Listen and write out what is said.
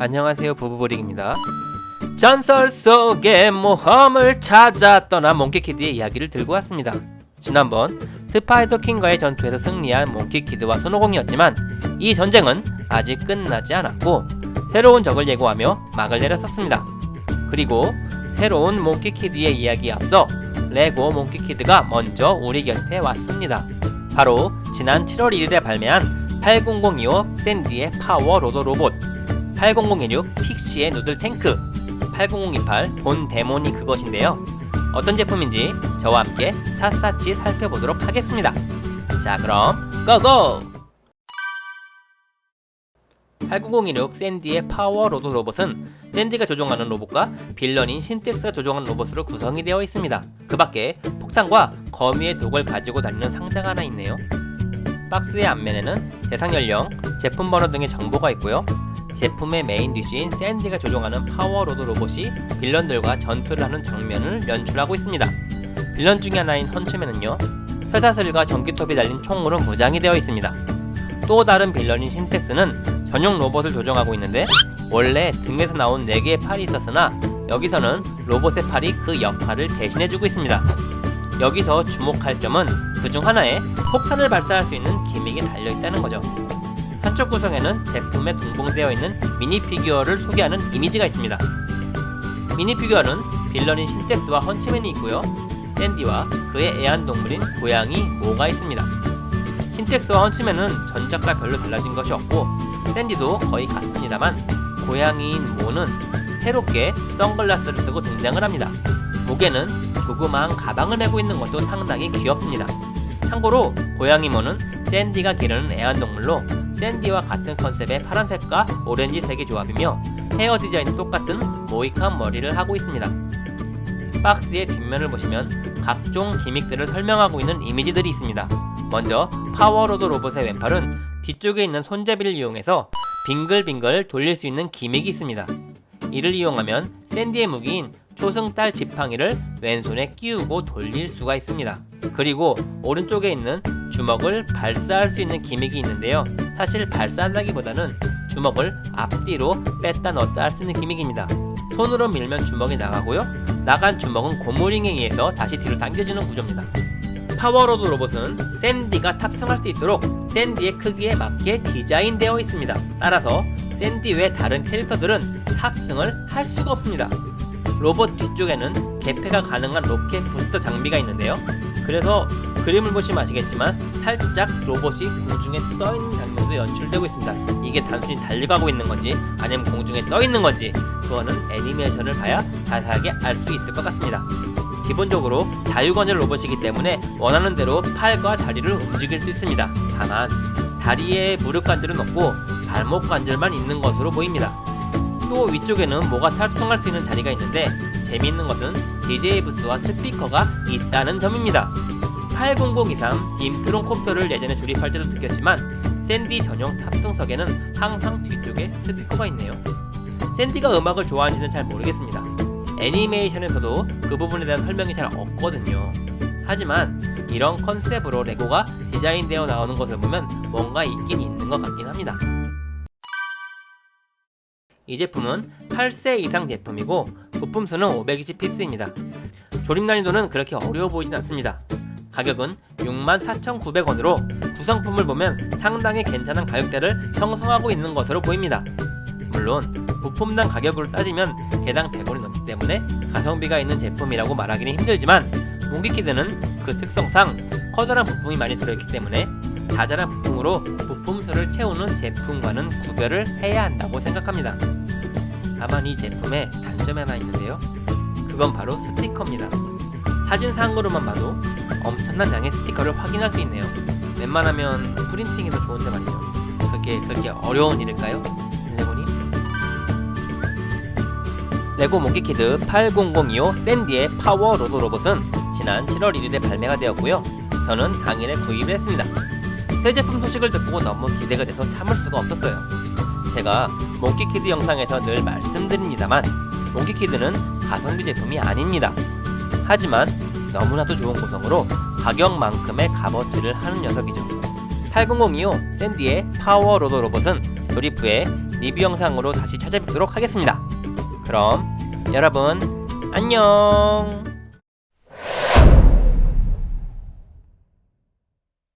안녕하세요 부부보링입니다. 전설 속의 모험을 찾아 떠난 몽키키드의 이야기를 들고 왔습니다. 지난번 스파이더 킹과의 전투에서 승리한 몽키키드와 손오공이었지만 이 전쟁은 아직 끝나지 않았고 새로운 적을 예고하며 막을 내렸었습니다. 그리고 새로운 몽키키드의 이야기에 앞서 레고 몽키키드가 먼저 우리 곁에 왔습니다. 바로 지난 7월 1일에 발매한 80025 샌디의 파워 로더 로봇 8016 피그시의 누들 탱크. 80028 본 데몬이 그것인데요. 어떤 제품인지 저와 함께 샅샅이 살펴보도록 하겠습니다. 자 그럼 go go 89016 샌디의 파워 로드 로봇은 샌디가 조종하는 로봇과 빌런인 신텍스가 조종하는 로봇으로 구성이 되어 있습니다. 그 밖에 폭탄과 거미의 독을 가지고 다니는 상자가 하나 있네요. 박스의 앞면에는 대상 연령, 제품 번호 등의 정보가 있고요 제품의 main dish인 샌디가 조종하는 파워로드 로봇이 빌런들과 전투를 하는 장면을 연출하고 있습니다. 빌런 중의 하나인 헌츠맨은요 쇠사슬과 전기톱이 달린 총으로 무장이 되어 있습니다. 또 다른 빌런인 신텍스는 전용 로봇을 조종하고 있는데 원래 등에서 나온 4개의 팔이 있었으나 여기서는 로봇의 팔이 그 역할을 대신해주고 있습니다. 여기서 주목할 점은 그 중 하나에 폭탄을 발사할 수 있는 gimmick이 달려있다는 거죠. 한쪽 구성에는 제품에 동봉되어 있는 미니 피규어를 소개하는 이미지가 있습니다. 미니 피규어는 빌런인 신텍스와 헌치맨이 있고요. 샌디와 그의 애완동물인 고양이 모가 있습니다. 신텍스와 헌치맨은 전작과 별로 달라진 것이 없고 샌디도 거의 같습니다만 고양이인 모는 새롭게 선글라스를 쓰고 등장을 합니다. 목에는 조그마한 가방을 메고 있는 것도 상당히 귀엽습니다. 참고로 고양이 모는 샌디가 기르는 애완동물로 샌디와 같은 컨셉의 파란색과 오렌지색의 조합이며 헤어 디자인이 똑같은 모히칸 머리를 하고 있습니다. 박스의 뒷면을 보시면 각종 gimmick들을 설명하고 있는 이미지들이 있습니다. 먼저 파워로드 로봇의 왼팔은 뒤쪽에 있는 손잡이를 이용해서 빙글빙글 돌릴 수 있는 gimmick이 있습니다. 이를 이용하면 샌디의 무기인 초승달 지팡이를 왼손에 끼우고 돌릴 수가 있습니다. 그리고 오른쪽에 있는 주먹을 발사할 수 있는 gimmick이 있는데요. 사실 발사한다기보다는 주먹을 앞뒤로 뺐다 넣었다 할 수 있는 gimmick입니다. 손으로 밀면 주먹이 나가고요. 나간 주먹은 고무링에 의해서 다시 뒤로 당겨지는 구조입니다. 파워로드 로봇은 샌디가 탑승할 수 있도록 샌디의 크기에 맞게 디자인되어 있습니다. 따라서 샌디 외 다른 캐릭터들은 탑승을 할 수가 없습니다. 로봇 뒤쪽에는 개폐가 가능한 로켓 부스터 장비가 있는데요. 그래서 그림을 보시면 아시겠지만 살짝 로봇이 공중에 떠있는 장면도 연출되고 있습니다. 이게 단순히 달려가고 있는 건지 아니면 공중에 떠있는 건지 그거는 애니메이션을 봐야 자세하게 알 수 있을 것 같습니다. 기본적으로 자유관절 로봇이기 때문에 원하는 대로 팔과 다리를 움직일 수 있습니다. 다만 다리에 무릎 관절은 없고 발목 관절만 있는 것으로 보입니다. 또 위쪽에는 뭐가 탑승할 수 있는 자리가 있는데 재미있는 것은 DJ 부스와 스피커가 있다는 점입니다. 80023 딤트론 콥터를 예전에 조립할 때도 느꼈지만 샌디 전용 탑승석에는 항상 뒤쪽에 스피커가 있네요. 샌디가 음악을 좋아하는지는 잘 모르겠습니다. 애니메이션에서도 그 부분에 대한 설명이 잘 없거든요. 하지만 이런 컨셉으로 레고가 디자인되어 나오는 것을 보면 뭔가 있긴 있는 것 같긴 합니다. 이 제품은 8세 이상 제품이고 부품 수는 520피스입니다. 조립 난이도는 그렇게 어려워 보이진 않습니다. 가격은 64,900원으로 구성품을 보면 상당히 괜찮은 가격대를 형성하고 있는 것으로 보입니다. 물론 부품당 가격으로 따지면 개당 100원이 넘기 때문에 가성비가 있는 제품이라고 말하기는 힘들지만 몽기키드는 그 특성상 커다란 부품이 많이 들어있기 때문에 자잘한 부품으로 부품수를 채우는 제품과는 구별을 해야 한다고 생각합니다. 다만 이 제품에 단점이 하나 있는데요. 그건 바로 스티커입니다. 사진상으로만 봐도 엄청난 양의 스티커를 확인할 수 있네요. 웬만하면 프린팅이 더 좋은데 말이죠. 그게 그렇게 어려운 일일까요? 레고님? 레고 몽키키드 80025 샌디의 파워 로드 로봇은 지난 7월 1일에 발매가 되었고요. 저는 당일에 구입을 했습니다. 새 제품 소식을 듣고 너무 기대가 돼서 참을 수가 없었어요. 제가 몽키키드 영상에서 늘 말씀드립니다만 몽키키드는 가성비 제품이 아닙니다. 하지만 너무나도 좋은 구성으로 가격만큼의 값어치를 하는 녀석이죠. 80025 샌디의 파워 로드 로봇은 조립 후에 리뷰 영상으로 다시 찾아뵙도록 하겠습니다. 그럼 여러분 안녕